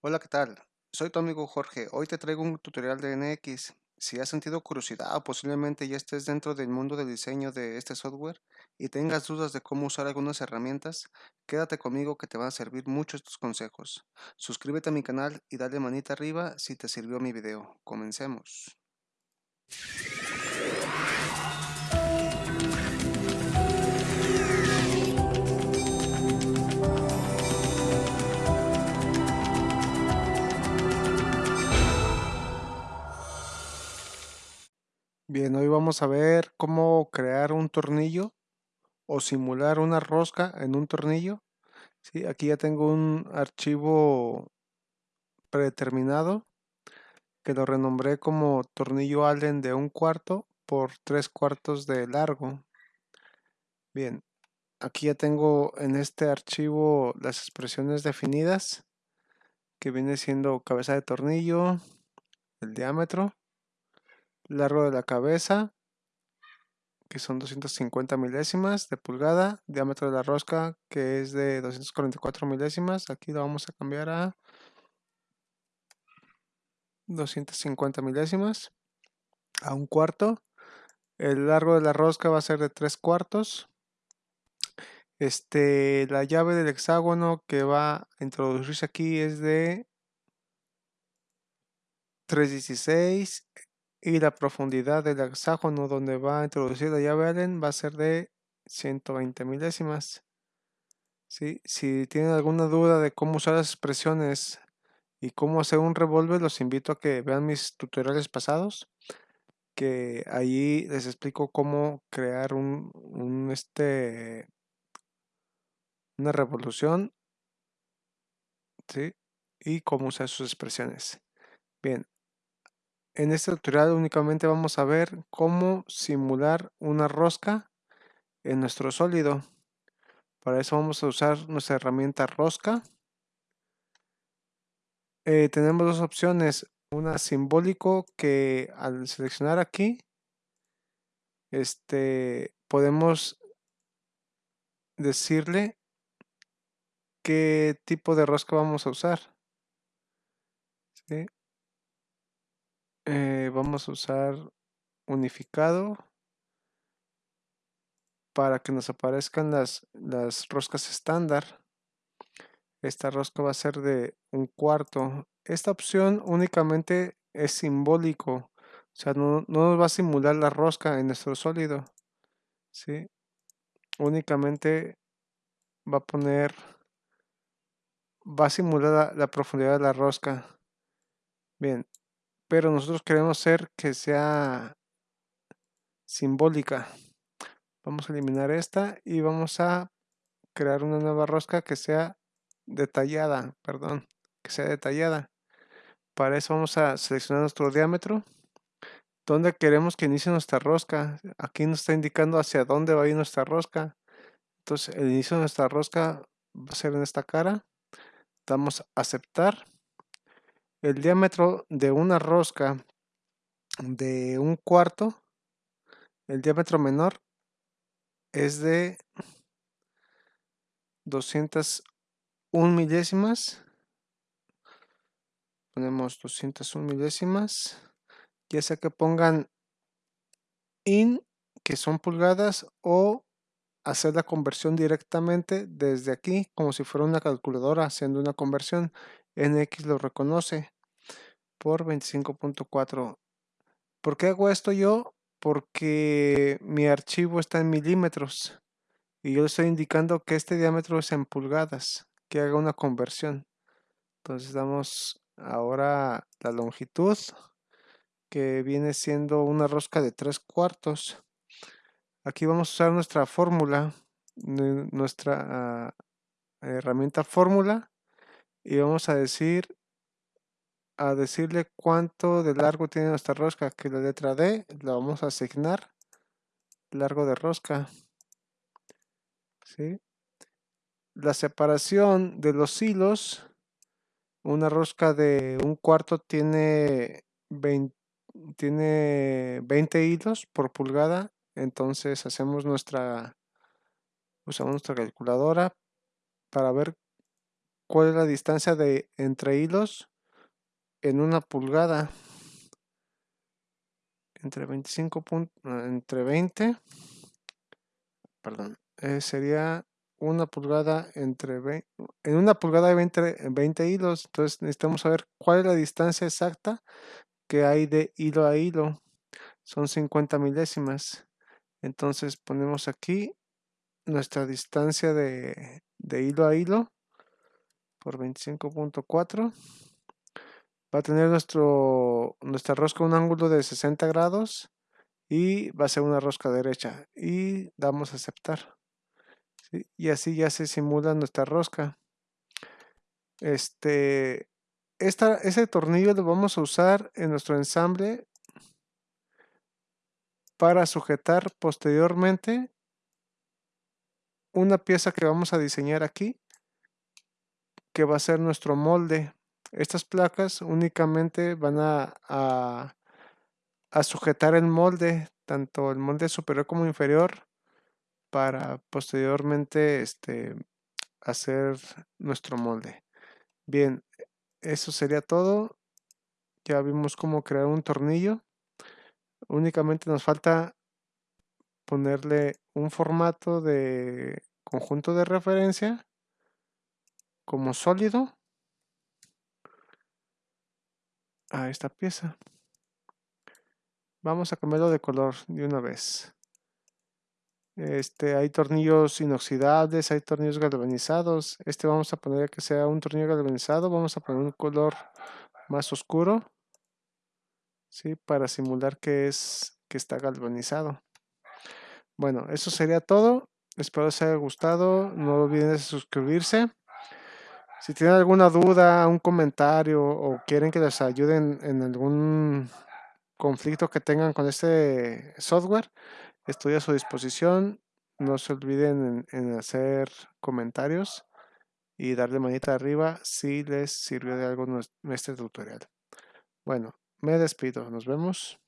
Hola, ¿qué tal? Soy tu amigo Jorge. Hoy te traigo un tutorial de NX. Si has sentido curiosidad o posiblemente ya estés dentro del mundo del diseño de este software y tengas dudas de cómo usar algunas herramientas, quédate conmigo que te van a servir mucho estos consejos. Suscríbete a mi canal y dale manita arriba si te sirvió mi video. Comencemos. Vamos a ver cómo crear un tornillo o simular una rosca en un tornillo. Sí, aquí ya tengo un archivo predeterminado que lo renombré como tornillo Allen de un cuarto por tres cuartos de largo. Bien, aquí ya tengo en este archivo las expresiones definidas que viene siendo cabeza de tornillo, el diámetro, largo de la cabeza, que son 250 milésimas de pulgada, diámetro de la rosca, que es de 244 milésimas, aquí lo vamos a cambiar a 250 milésimas, a un cuarto, el largo de la rosca va a ser de 3 cuartos, este, la llave del hexágono que va a introducirse aquí es de 316 y la profundidad del hexágono donde va a introducir la llave Allen va a ser de 120 milésimas. ¿Sí? Si tienen alguna duda de cómo usar las expresiones y cómo hacer un revólver, los invito a que vean mis tutoriales pasados, que allí les explico cómo crear un, un este, una revolución ¿sí? y cómo usar sus expresiones. Bien, en este tutorial únicamente vamos a ver cómo simular una rosca en nuestro sólido. Para eso vamos a usar nuestra herramienta rosca. Eh, tenemos dos opciones. Una simbólico que al seleccionar aquí, este, podemos decirle qué tipo de rosca vamos a usar. Eh, vamos a usar unificado para que nos aparezcan las, las roscas estándar. Esta rosca va a ser de un cuarto. Esta opción únicamente es simbólico. O sea, no, no nos va a simular la rosca en nuestro sólido. ¿sí? Únicamente va a poner... Va a simular la, la profundidad de la rosca. Bien, pero nosotros queremos ser que sea simbólica. Vamos a eliminar esta y vamos a crear una nueva rosca que sea detallada, perdón, que sea detallada. Para eso vamos a seleccionar nuestro diámetro. ¿Dónde queremos que inicie nuestra rosca? Aquí nos está indicando hacia dónde va a ir nuestra rosca. Entonces el inicio de nuestra rosca va a ser en esta cara. Damos a aceptar el diámetro de una rosca de un cuarto, el diámetro menor es de 201 milésimas. Ponemos 201 milésimas. Ya sea que pongan in, que son pulgadas, o hacer la conversión directamente desde aquí, como si fuera una calculadora haciendo una conversión. NX lo reconoce por 25.4. ¿Por qué hago esto yo? Porque mi archivo está en milímetros y yo estoy indicando que este diámetro es en pulgadas, que haga una conversión. Entonces damos ahora la longitud, que viene siendo una rosca de 3 cuartos. Aquí vamos a usar nuestra fórmula, nuestra uh, herramienta fórmula, y vamos a decir a decirle cuánto de largo tiene nuestra rosca, que la letra D la vamos a asignar largo de rosca. ¿Sí? La separación de los hilos, una rosca de un cuarto tiene 20, tiene 20 hilos por pulgada, entonces hacemos nuestra, usamos nuestra calculadora para ver cuál es la distancia de entre hilos en una pulgada. Entre 25 entre 20, perdón, eh, sería una pulgada entre 20, en una pulgada de 20, 20 hilos. Entonces necesitamos saber cuál es la distancia exacta que hay de hilo a hilo. Son 50 milésimas. Entonces ponemos aquí nuestra distancia de, de hilo a hilo por 25.4 va a tener nuestro, nuestra rosca un ángulo de 60 grados y va a ser una rosca derecha y damos a aceptar y así ya se simula nuestra rosca. Este esta, ese tornillo lo vamos a usar en nuestro ensamble para sujetar posteriormente una pieza que vamos a diseñar aquí que va a ser nuestro molde estas placas únicamente van a, a, sujetar el molde, tanto el molde superior como inferior, para posteriormente este, hacer nuestro molde. Bien, eso sería todo. Ya vimos cómo crear un tornillo. Únicamente nos falta ponerle un formato de conjunto de referencia como sólido a esta pieza. Vamos a cambiarlo de color de una vez. Este, hay tornillos inoxidables, hay tornillos galvanizados. Este vamos a poner que sea un tornillo galvanizado. Vamos a poner un color más oscuro. ¿sí? Para simular que, es, que está galvanizado. Bueno, eso sería todo. Espero les haya gustado. No olviden de suscribirse. Si tienen alguna duda, un comentario o quieren que les ayuden en algún conflicto que tengan con este software, estoy a su disposición. No se olviden en, hacer comentarios y darle manita arriba si les sirvió de algo este tutorial. Bueno, me despido. Nos vemos.